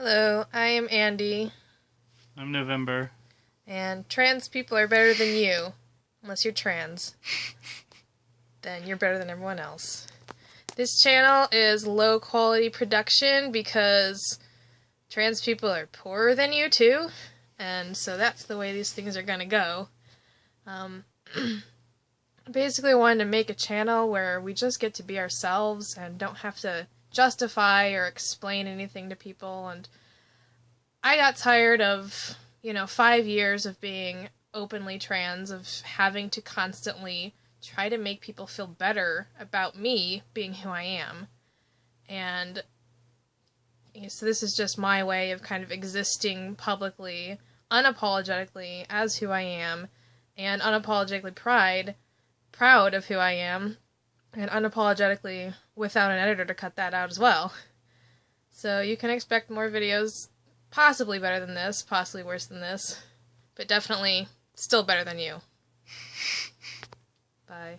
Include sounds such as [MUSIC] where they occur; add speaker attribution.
Speaker 1: Hello, I am Andy,
Speaker 2: I'm November.
Speaker 1: and trans people are better than you. Unless you're trans. then you're better than everyone else. This channel is low quality production because trans people are poorer than you too, and so that's the way these things are gonna go. Um, [CLEARS THROAT] basically, I wanted to make a channel where we just get to be ourselves and don't have to justify or explain anything to people and I got tired of, you know, 5 years of being openly trans of having to constantly try to make people feel better about me being who I am. And you know, so this is just my way of kind of existing publicly, unapologetically as who I am and unapologetically pride proud of who I am and unapologetically without an editor to cut that out as well. So you can expect more videos, possibly better than this, possibly worse than this, but definitely still better than you. Bye.